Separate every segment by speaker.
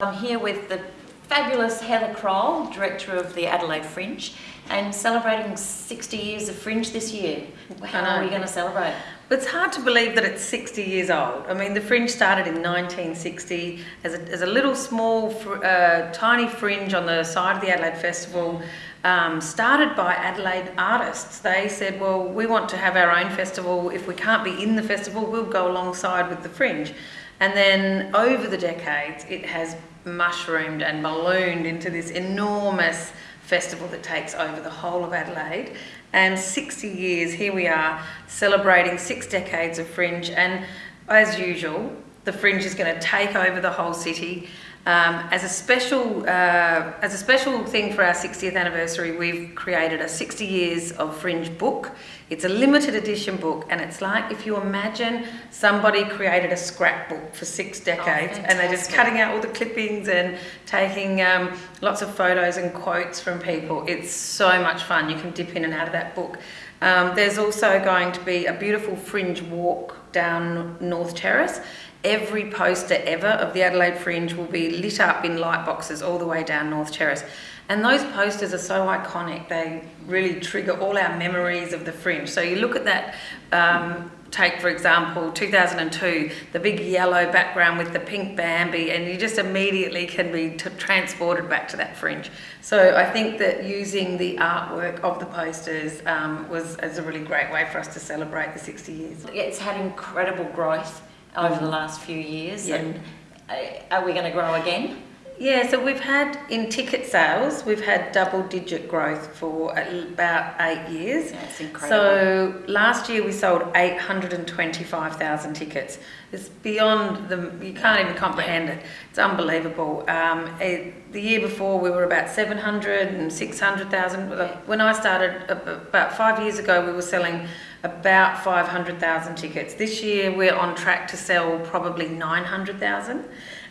Speaker 1: I'm here with the fabulous Heather Croall, Director of the Adelaide Fringe, and celebrating 60 years of Fringe this year. How are we going to celebrate?
Speaker 2: It's hard to believe that it's 60 years old. I mean, the Fringe started in 1960 as a, as a little small, uh, tiny fringe on the side of the Adelaide Festival, um, started by Adelaide artists. They said, well, we want to have our own festival. If we can't be in the festival, we'll go alongside with the Fringe. And then over the decades, it has mushroomed and ballooned into this enormous festival that takes over the whole of Adelaide. And 60 years, here we are, celebrating six decades of Fringe. And as usual, the Fringe is going to take over the whole city. Um, as a special uh, as a special thing for our 60th anniversary, we've created a 60 years of Fringe book. It's a limited edition book, and it's like if you imagine somebody created a scrapbook for six decades, oh, and they're just cutting out all the clippings and taking um, lots of photos and quotes from people. It's so much fun. You can dip in and out of that book. Um, there's also going to be a beautiful Fringe walk down North Terrace every poster ever of the Adelaide Fringe will be lit up in light boxes all the way down North Terrace. And those posters are so iconic, they really trigger all our memories of the Fringe. So you look at that, um, take for example 2002, the big yellow background with the pink Bambi, and you just immediately can be transported back to that Fringe. So I think that using the artwork of the posters um, was, was a really great way for us to celebrate the 60 years.
Speaker 1: It's had incredible growth over the last few years and uh, are we going to grow again?
Speaker 2: Yeah, so we've had in ticket sales, we've had double digit growth for about eight years.
Speaker 1: That's incredible.
Speaker 2: So last year we sold 825,000 tickets. It's beyond the, you can't even comprehend it. It's unbelievable. Um, it, the year before we were about 700 and 600,000. When I started about five years ago, we were selling about 500,000 tickets. This year we're on track to sell probably 900,000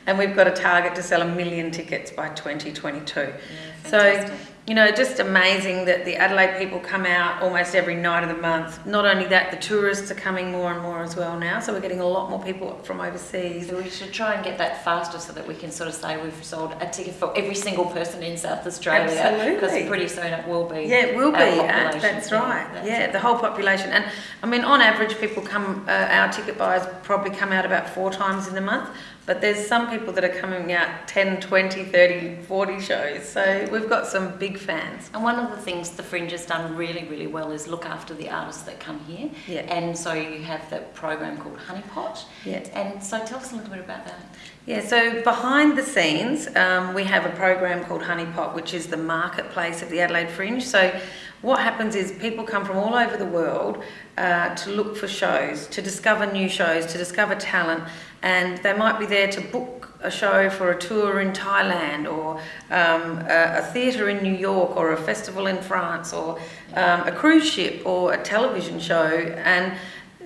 Speaker 2: and we've got a target to sell a million tickets by 2022. Yeah, so, you know, just amazing that the Adelaide people come out almost every night of the month. Not only that, the tourists are coming more and more as well now, so we're getting a lot more people from overseas.
Speaker 1: So we should try and get that faster so that we can sort of say we've sold a ticket for every single person in South Australia.
Speaker 2: Absolutely.
Speaker 1: Because pretty soon it will be.
Speaker 2: Yeah, it will be. Uh, that's right. That's yeah, it. the whole population. And I mean, on average, people come, uh, our ticket buyers probably come out about four times in the month but there's some people that are coming out 10, 20, 30, 40 shows. So we've got some big fans.
Speaker 1: And one of the things the Fringe has done really, really well is look after the artists that come here.
Speaker 2: Yeah.
Speaker 1: And so you have the program called Honeypot.
Speaker 2: Yeah.
Speaker 1: And so tell us a little bit about that.
Speaker 2: Yeah, so behind the scenes, um, we have a program called Honeypot, which is the marketplace of the Adelaide Fringe. So what happens is people come from all over the world uh, to look for shows, to discover new shows, to discover talent, and they might be there to book a show for a tour in Thailand or um, a, a theatre in New York or a festival in France or um, a cruise ship or a television show and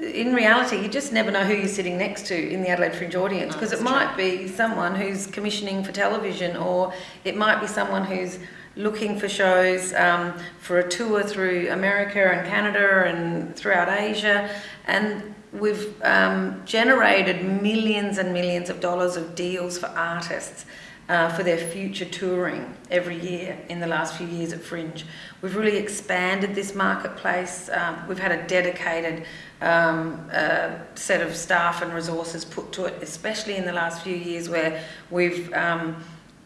Speaker 2: in reality you just never know who you're sitting next to in the Adelaide Fringe audience because oh, it might true. be someone who's commissioning for television or it might be someone who's looking for shows um, for a tour through America and Canada and throughout Asia and we've um, generated millions and millions of dollars of deals for artists uh, for their future touring every year in the last few years at Fringe. We've really expanded this marketplace. Um, we've had a dedicated um, uh, set of staff and resources put to it, especially in the last few years where we've um,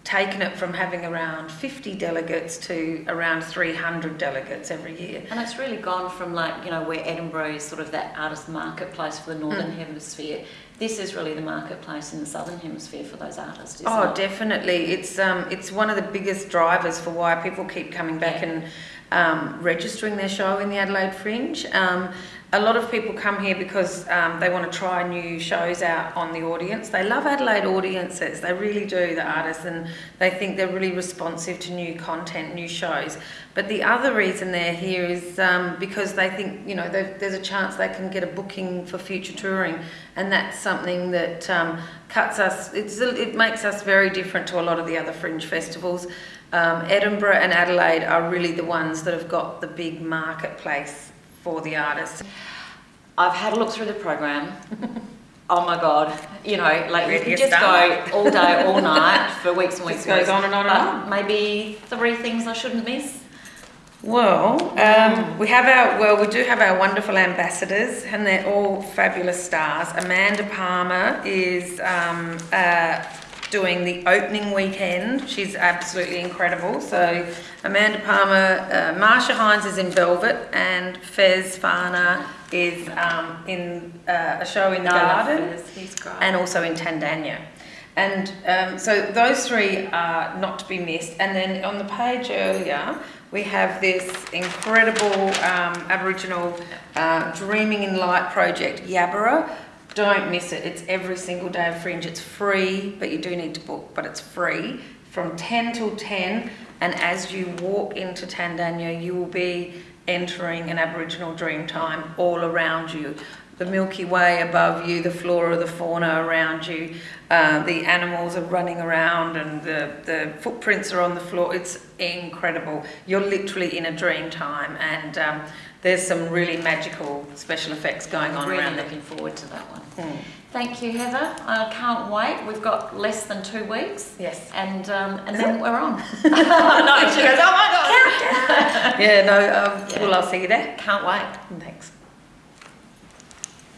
Speaker 2: taken it from having around 50 delegates to around 300 delegates every year.
Speaker 1: And it's really gone from like, you know, where Edinburgh is sort of that artist marketplace for the Northern mm. Hemisphere. This is really the marketplace in the Southern Hemisphere for those artists,
Speaker 2: Oh,
Speaker 1: it?
Speaker 2: definitely. It's, um, it's one of the biggest drivers for why people keep coming back yeah. and um, registering their show in the Adelaide Fringe. Um, a lot of people come here because um, they want to try new shows out on the audience. They love Adelaide audiences, they really do, the artists, and they think they're really responsive to new content, new shows. But the other reason they're here is um, because they think, you know, there's a chance they can get a booking for future touring, and that's something that um, cuts us, it makes us very different to a lot of the other fringe festivals. Um, Edinburgh and Adelaide are really the ones that have got the big marketplace for the artists.
Speaker 1: I've had a look through the program. oh my god, you know, like
Speaker 2: Ready
Speaker 1: you could just
Speaker 2: start.
Speaker 1: go all day, all night for weeks and weeks.
Speaker 2: Just
Speaker 1: and
Speaker 2: goes on and on and on.
Speaker 1: Maybe three things I shouldn't miss.
Speaker 2: Well, um, we have our well, we do have our wonderful ambassadors, and they're all fabulous stars. Amanda Palmer is um, uh, doing the opening weekend. She's absolutely incredible. So, Amanda Palmer, uh, Marcia Hines is in Velvet, and Fez Faanana is um, in uh, a show in the garden and also in Tandanya. And um, so those three are not to be missed. And then on the page earlier, we have this incredible um, Aboriginal uh, Dreaming in Light project, Yabarra. Don't miss it. It's every single day of Fringe. It's free, but you do need to book, but it's free from 10 till 10. And as you walk into Tandanya, you will be entering an Aboriginal dream time all around you. The Milky Way above you, the flora, the fauna around you, uh, the animals are running around, and the, the footprints are on the floor. It's incredible. You're literally in a dream time, and um, there's some really magical special effects going on
Speaker 1: really
Speaker 2: around it.
Speaker 1: looking forward to that one.
Speaker 2: Mm.
Speaker 1: Thank you, Heather. I can't wait. We've got less than two weeks,
Speaker 2: Yes.
Speaker 1: and um, and then we're on. no, she goes, oh my god!
Speaker 2: Yeah, no, um,
Speaker 1: Yeah.
Speaker 2: well, I'll see you there.
Speaker 1: Can't wait.
Speaker 2: Thanks.